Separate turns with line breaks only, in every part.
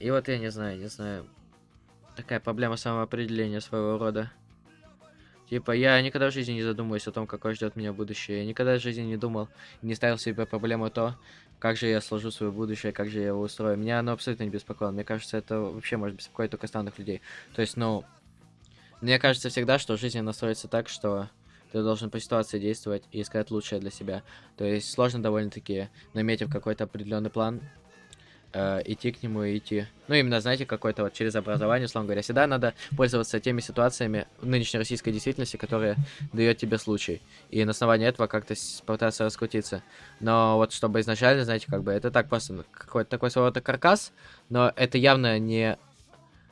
И вот я не знаю, не знаю. Такая проблема самоопределения своего рода. Типа, я никогда в жизни не задумываюсь о том, какое ждет меня будущее. Я никогда в жизни не думал, не ставил себе проблему то, как же я сложу свое будущее, как же я его устрою. Меня оно абсолютно не беспокоило. Мне кажется, это вообще может беспокоить только странных людей. То есть, ну, мне кажется всегда, что жизнь настроится так, что ты должен по ситуации действовать и искать лучшее для себя. То есть сложно довольно-таки, наметив какой-то определенный план, э, идти к нему идти. Ну, именно, знаете, какой-то вот через образование, условно говоря. Всегда надо пользоваться теми ситуациями нынешней российской действительности, которые дает тебе случай. И на основании этого как-то пытаться раскрутиться. Но вот чтобы изначально, знаете, как бы это так просто какой-то такой своего рода каркас, но это явно не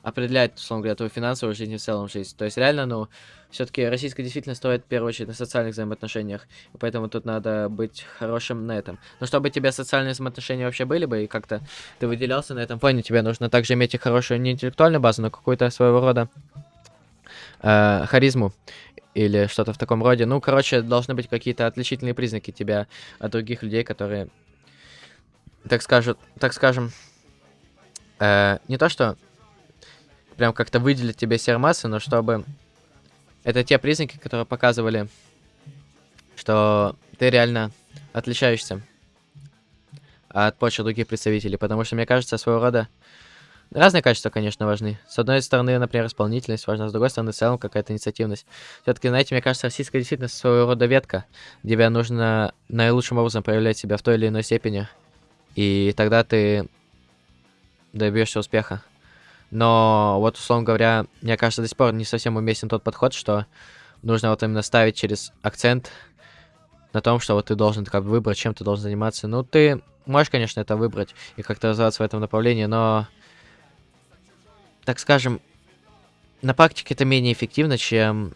определяет, условно говоря, твою финансовую жизнь в целом жизнь. То есть реально, ну, все-таки российская действительность стоит в первую очередь на социальных взаимоотношениях, поэтому тут надо быть хорошим на этом. Но чтобы у тебя социальные взаимоотношения вообще были бы, и как-то ты выделялся на этом фоне, тебе нужно также иметь и хорошую не интеллектуальную базу, но какую-то своего рода э, харизму или что-то в таком роде. Ну, короче, должны быть какие-то отличительные признаки тебя от других людей, которые, так скажут, так скажем, э, не то что прям как-то выделить тебе сермассы, но чтобы... Это те признаки, которые показывали, что ты реально отличаешься от почвы других представителей. Потому что, мне кажется, своего рода... Разные качества, конечно, важны. С одной стороны, например, исполнительность важна, с другой стороны, в целом какая-то инициативность. Все-таки, знаете, мне кажется, российская действительно своего рода ветка, где нужно наилучшим образом проявлять себя в той или иной степени. И тогда ты добьешься успеха. Но вот, условно говоря, мне кажется, до сих пор не совсем уместен тот подход, что нужно вот именно ставить через акцент на том, что вот ты должен как бы выбрать, чем ты должен заниматься. Ну, ты можешь, конечно, это выбрать и как-то развиваться в этом направлении, но, так скажем, на практике это менее эффективно, чем...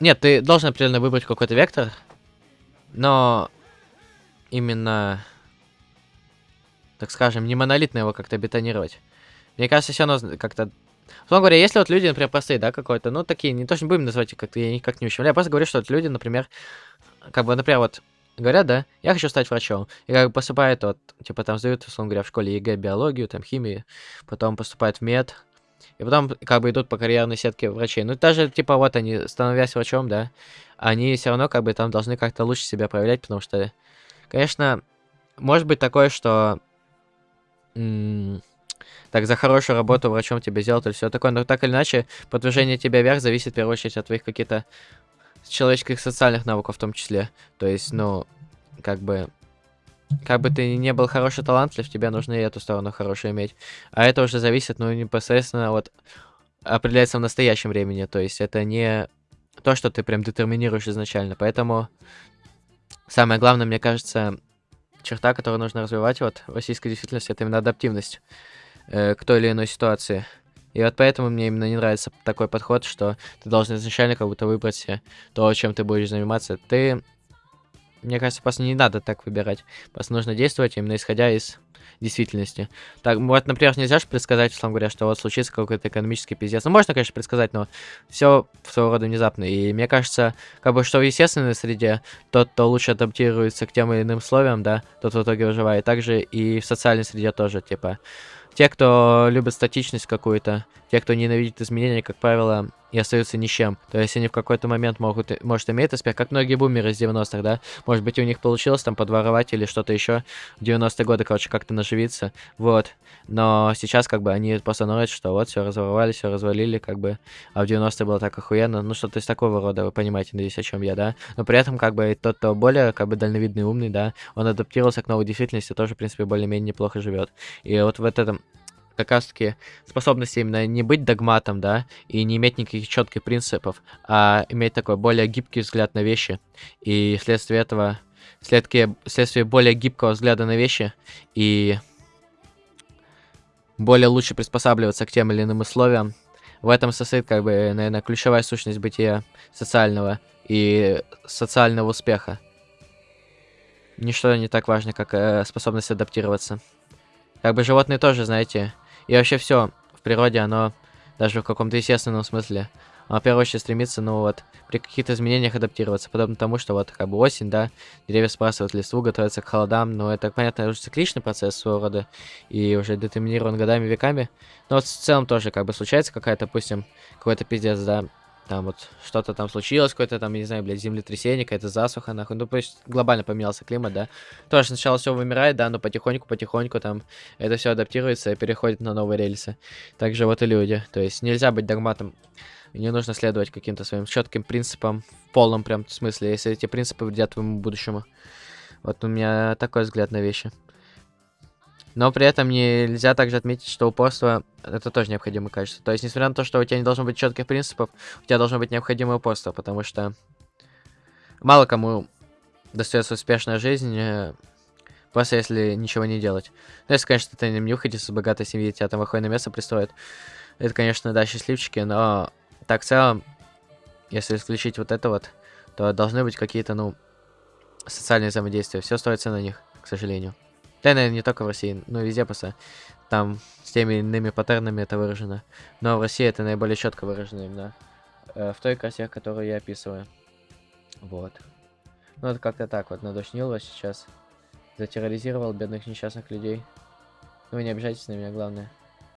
Нет, ты должен определенно выбрать какой-то вектор, но именно, так скажем, не монолитно его как-то бетонировать. Мне кажется, все равно как-то... Условно говоря, если вот люди, например, простые, да, какой-то, ну, такие, не точно будем называть их как-то, я никак не ущемляю, я просто говорю, что вот люди, например, как бы, например, вот, говорят, да, я хочу стать врачом, и как бы поступают, вот, типа, там сдают, условно говоря, в школе ЕГЭ, биологию, там, химию, потом поступают в мед, и потом, как бы, идут по карьерной сетке врачей. Ну, даже, типа, вот они, становясь врачом, да, они все равно, как бы, там должны как-то лучше себя проявлять, потому что, конечно, может быть такое, что так за хорошую работу врачом тебе сделают или все такое. Но так или иначе, продвижение тебя вверх зависит в первую очередь от твоих каких-то человеческих социальных навыков в том числе. То есть, ну, как бы... Как бы ты не был хороший талантлив, тебе нужно и эту сторону хорошую иметь. А это уже зависит, ну, непосредственно вот определяется в настоящем времени. То есть это не то, что ты прям детерминируешь изначально. Поэтому самое главное, мне кажется, черта, которую нужно развивать вот в российской действительности, это именно адаптивность э, к той или иной ситуации. И вот поэтому мне именно не нравится такой подход, что ты должен изначально как будто выбрать то, чем ты будешь заниматься. Ты, мне кажется, просто не надо так выбирать. Просто нужно действовать именно исходя из действительности. Так, вот, например, нельзя же предсказать, условно говоря, что вот случится какой-то экономический пиздец. Ну, можно, конечно, предсказать, но все своего рода внезапно. И мне кажется, как бы, что в естественной среде тот, кто лучше адаптируется к тем или иным условиям, да, тот в итоге выживает. Также и в социальной среде тоже, типа, те, кто любит статичность какую-то, те, кто ненавидит изменения, как правило, и остаются ни с чем. То есть они в какой-то момент могут, может иметь успех, как многие бумеры из 90-х, да? Может быть, у них получилось там подворовать или что-то еще в 90-е годы, короче, как-то наживиться. Вот. Но сейчас, как бы, они просто ноют, что вот, все разворовали, все развалили, как бы. А в 90-е было так охуенно. Ну, что-то из такого рода, вы понимаете, надеюсь, о чем я, да? Но при этом, как бы, тот, кто более, как бы, дальновидный, умный, да, он адаптировался к новой действительности, тоже, в принципе, более-менее неплохо живет. И вот в этом как раз-таки способность именно не быть догматом, да, и не иметь никаких четких принципов, а иметь такой более гибкий взгляд на вещи. И вследствие этого, вследствие, вследствие более гибкого взгляда на вещи и более лучше приспосабливаться к тем или иным условиям, в этом состоит, как бы, наверное, ключевая сущность бытия социального и социального успеха. Ничто не так важно, как э, способность адаптироваться. Как бы животные тоже, знаете, и вообще все в природе, оно даже в каком-то естественном смысле, а в первую очередь стремится, ну вот, при каких-то изменениях адаптироваться, подобно тому, что вот как бы осень, да, деревья сбрасывают листву, готовятся к холодам, но это, понятно, уже цикличный процесс своего рода, и уже детерминирован годами, веками, но вот в целом тоже как бы случается какая-то, допустим, какой-то пиздец, да, там вот что-то там случилось, какое-то там, не знаю, блядь, землетрясение, какая-то засуха, нахуй. Ну, то есть глобально поменялся климат, да. Тоже сначала все вымирает, да, но потихоньку-потихоньку там это все адаптируется и переходит на новые рельсы. Также вот и люди. То есть нельзя быть догматом. Не нужно следовать каким-то своим четким принципам в полном прям смысле, если эти принципы вредят твоему будущему. Вот у меня такой взгляд на вещи. Но при этом нельзя также отметить, что упорство это тоже необходимое качество. То есть, несмотря на то, что у тебя не должно быть четких принципов, у тебя должно быть необходимое упорство, потому что мало кому достается успешная жизнь, э, просто если ничего не делать. Ну, если, конечно, ты не нюхаешь из богатой семьи, тебя там выходит место пристроят. Это, конечно, да, счастливчики, но так в целом, если исключить вот это вот, то должны быть какие-то, ну, социальные взаимодействия. Все строится на них, к сожалению. Да, наверное, не только в России, но везде просто. Там с теми иными паттернами это выражено. Но в России это наиболее четко выражено именно э, в той красе, которую я описываю. Вот. Ну, это как-то так вот надушнил вас сейчас. Затерроризировал бедных несчастных людей. Ну, вы не обижайтесь на меня, главное.